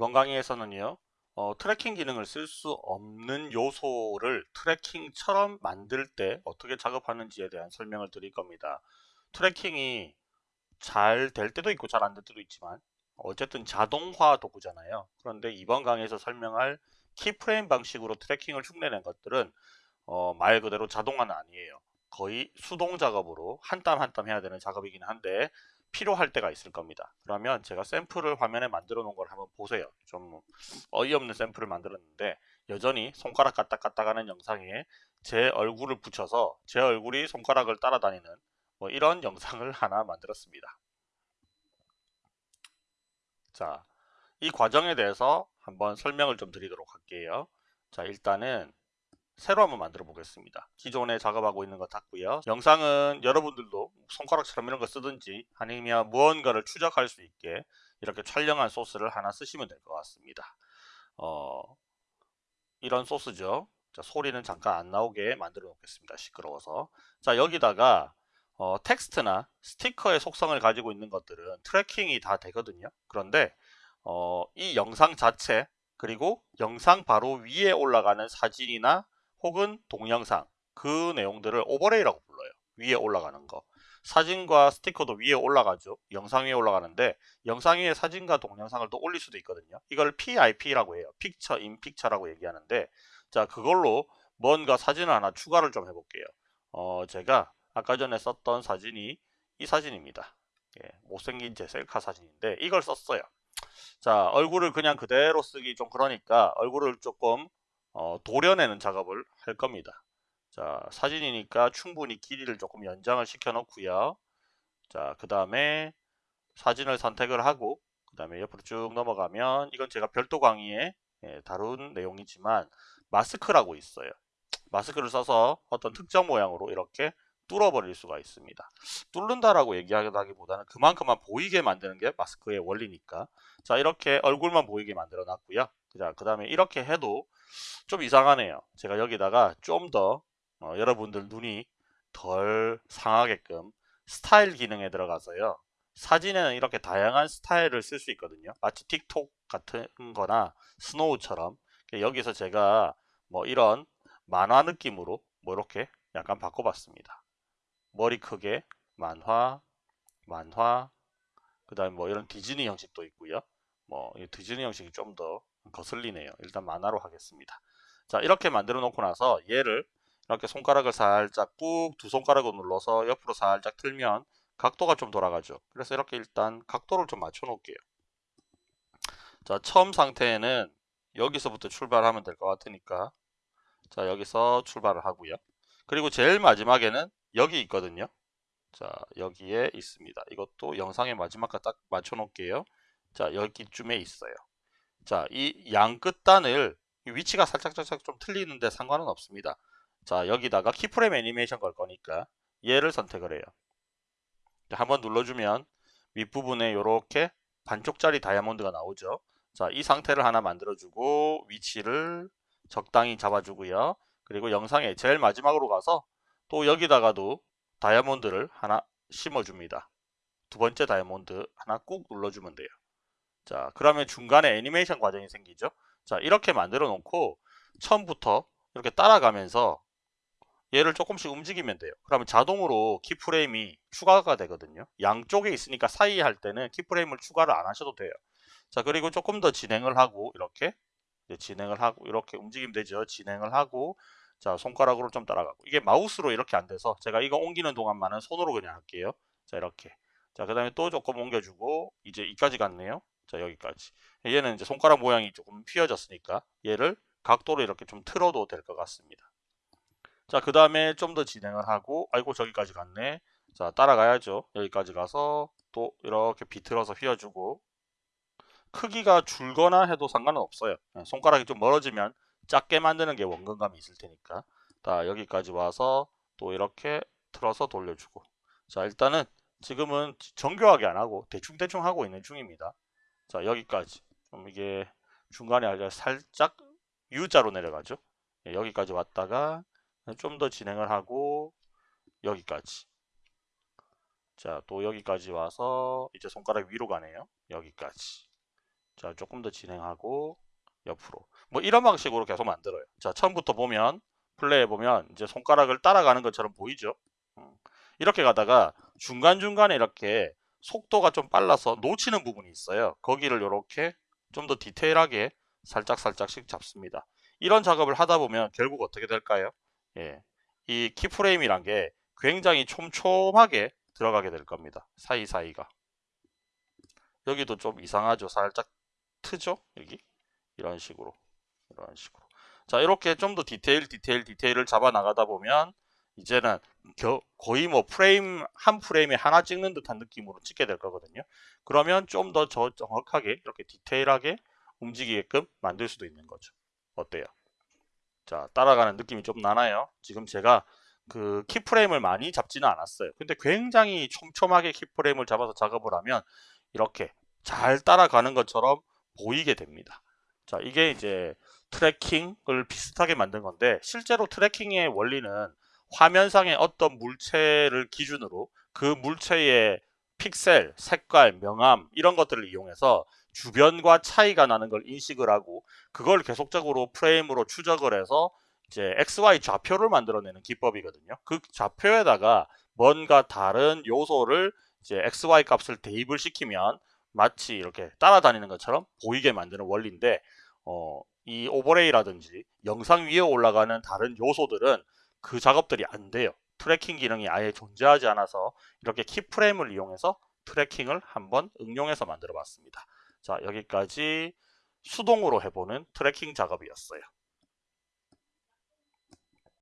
이번 강의에서는요 어, tracking 기능을 쓸 수 없는 요소를 tracking처럼 만들 때 어떻게 작업하는지에 대한 설명을 드릴 겁니다. tracking이 잘 될 때도 있고 잘 안 될 때도 있지만 어쨌든 자동화 도구잖아요. 그런데 이번 강의에서 설명할 keyframe 방식으로 tracking을 흉내낸 것들은 어, 말 그대로 자동화는 아니에요 거의 수동 작업으로 한 땀 한 땀 해야 되는 작업이긴 한데 필요할 때가 있을 겁니다. 그러면 제가 샘플을 화면에 만들어 놓은 걸 한번 보세요. 좀 어이없는 샘플을 만들었는데 여전히 손가락 까딱까딱 하는 영상에 제 얼굴을 붙여서 제 얼굴이 손가락을 따라다니는 뭐 이런 영상을 하나 만들었습니다. 자, 이 과정에 대해서 한번 설명을 좀 드리도록 할게요. 자, 일단은 새로 한번 만들어 보겠습니다. 기존에 작업하고 있는 거 닫고요. 영상은 여러분들도 손가락처럼 이런 거 쓰든지 아니면 무언가를 추적할 수 있게 이렇게 촬영한 소스를 하나 쓰시면 될 것 같습니다. 어, 이런 소스죠. 자, 소리는 잠깐 안 나오게 만들어 놓겠습니다. 시끄러워서. 자, 여기다가 어, 텍스트나 스티커의 속성을 가지고 있는 것들은 tracking이 다 되거든요. 그런데 어, 이 영상 자체 그리고 영상 바로 위에 올라가는 사진이나 혹은 동영상 그 내용들을 overlay라고 불러요. 위에 올라가는 거. 사진과 스티커도 위에 올라가죠. 영상 위에 올라가는데 영상 위에 사진과 동영상을 또 올릴 수도 있거든요. 이걸 PIP라고 해요. 픽처 인 픽처라고 얘기하는데 자 그걸로 뭔가 사진을 하나 추가를 좀 해볼게요. 어 제가 아까 전에 썼던 사진이 이 사진입니다. 예, 못생긴 제 셀카 사진인데 이걸 썼어요. 자 얼굴을 그냥 그대로 쓰기 좀 그러니까 얼굴을 조금 어, 도려내는 작업을 할 겁니다. 자 사진이니까 충분히 길이를 조금 연장을 시켜 놓고요. 자그 다음에 사진을 선택을 하고 그 다음에 옆으로 쭉 넘어가면 이건 제가 별도 강의에 예, 다룬 내용이지만 마스크라고 있어요. 마스크를 써서 어떤 특정 모양으로 이렇게 뚫어버릴 수가 있습니다. 뚫는다라고 얘기하기보다는 그만큼만 보이게 만드는 게 마스크의 원리니까 자 이렇게 얼굴만 보이게 만들어 놨고요. 그 다음에 이렇게 해도 좀 이상하네요. 제가 여기다가 좀더 어, 여러분들 눈이 덜 상하게끔 스타일 기능에 들어가서요. 사진에는 이렇게 다양한 스타일을 쓸 수 있거든요. 마치 틱톡 같은 거나 스노우처럼 여기서 제가 뭐 이런 만화 느낌으로 뭐 이렇게 약간 바꿔봤습니다. 머리 크게 만화, 만화, 그 다음에 뭐 이런 디즈니 형식도 있고요. 뭐 디즈니 형식이 좀 더 거슬리네요. 일단 만화로 하겠습니다. 자 이렇게 만들어 놓고 나서 얘를 이렇게 손가락을 살짝 꾹 두 손가락을 눌러서 옆으로 살짝 틀면 각도가 좀 돌아가죠. 그래서 이렇게 일단 각도를 좀 맞춰 놓을게요. 자 처음 상태에는 여기서부터 출발하면 될 것 같으니까 자 여기서 출발을 하고요. 그리고 제일 마지막에는 여기 있거든요. 자 여기에 있습니다. 이것도 영상의 마지막과 딱 맞춰 놓을게요. 자 여기쯤에 있어요. 자 이 양 끝단을 위치가 살짝 살짝 좀 틀리는데 상관은 없습니다. 자 여기다가 키프레임 애니메이션 걸 거니까 얘를 선택을 해요. 한번 눌러주면 윗부분에 이렇게 반쪽짜리 다이아몬드가 나오죠. 자 이 상태를 하나 만들어주고 위치를 적당히 잡아주고요. 그리고 영상의 제일 마지막으로 가서 또 여기다가도 다이아몬드를 하나 심어줍니다. 두 번째 다이아몬드 하나 꾹 눌러주면 돼요. 자 그러면 중간에 애니메이션 과정이 생기죠. 자 이렇게 만들어 놓고 처음부터 이렇게 따라가면서 얘를 조금씩 움직이면 돼요. 그러면 자동으로 키프레임이 추가가 되거든요. 양쪽에 있으니까 사이 할 때는 키프레임을 추가를 안 하셔도 돼요. 자 그리고 조금 더 진행을 하고 이렇게 진행을 하고 이렇게 움직이면 되죠. 진행을 하고 자 손가락으로 좀 따라가고 이게 마우스로 이렇게 안 돼서 제가 이거 옮기는 동안만은 손으로 그냥 할게요. 자 이렇게 자 그 다음에 또 조금 옮겨주고 이제 이까지 갔네요. 자 여기까지 얘는 이제 손가락 모양이 조금 휘어졌으니까 얘를 각도로 이렇게 좀 틀어도 될 것 같습니다. 자 그 다음에 좀 더 진행을 하고 아이고 저기까지 갔네. 자 따라가야죠. 여기까지 가서 또 이렇게 비틀어서 휘어주고 크기가 줄거나 해도 상관은 없어요. 네, 손가락이 좀 멀어지면 작게 만드는 게 원근감이 있을 테니까. 자 여기까지 와서 또 이렇게 틀어서 돌려주고. 자 일단은 지금은 정교하게 안 하고 대충대충 하고 있는 중입니다. 자 여기까지. 좀 이게 중간에 아주 살짝 U자로 내려가죠? 예, 여기까지 왔다가 좀 더 진행을 하고 여기까지. 자 또 여기까지 와서 이제 손가락 위로 가네요. 여기까지. 자, 조금 더 진행하고 옆으로. 뭐 이런 방식으로 계속 만들어요. 자, 처음부터 보면 플레이해 보면 이제 손가락을 따라가는 것처럼 보이죠? 음. 이렇게 가다가 중간중간에 이렇게 속도가 좀 빨라서 놓치는 부분이 있어요. 거기를 이렇게 좀 더 디테일하게 살짝살짝씩 잡습니다. 이런 작업을 하다 보면 결국 어떻게 될까요? 예. 이 keyframe이란 게 굉장히 촘촘하게 들어가게 될 겁니다. 사이사이가. 여기도 좀 이상하죠. 살짝 튀죠? 여기. 이런 식으로. 이런 식으로. 자, 이렇게 좀 더 디테일, 디테일, 디테일을 잡아 나가다 보면 이제는 겨, 거의 뭐 프레임 한 프레임에 하나 찍는 듯한 느낌으로 찍게 될 거거든요. 그러면 좀 더 정확하게 이렇게 디테일하게 움직이게끔 만들 수도 있는 거죠. 어때요? 자, 따라가는 느낌이 좀 나나요? 지금 제가 그 keyframe을 많이 잡지는 않았어요. 근데 굉장히 촘촘하게 keyframe을 잡아서 작업을 하면 이렇게 잘 따라가는 것처럼 보이게 됩니다. 자, 이게 이제 tracking을 비슷하게 만든 건데 실제로 tracking의 원리는 화면상의 어떤 물체를 기준으로 그 물체의 픽셀, 색깔, 명암 이런 것들을 이용해서 주변과 차이가 나는 걸 인식을 하고 그걸 계속적으로 프레임으로 추적을 해서 이제 XY 좌표를 만들어내는 기법이거든요. 그 좌표에다가 뭔가 다른 요소를 이제 XY 값을 대입을 시키면 마치 이렇게 따라다니는 것처럼 보이게 만드는 원리인데 어, 이 overlay라든지 영상 위에 올라가는 다른 요소들은 그 작업들이 안 돼요. tracking 기능이 아예 존재하지 않아서 이렇게 keyframe을 이용해서 tracking을 한번 응용해서 만들어 봤습니다. 자 여기까지 수동으로 해보는 tracking 작업이었어요.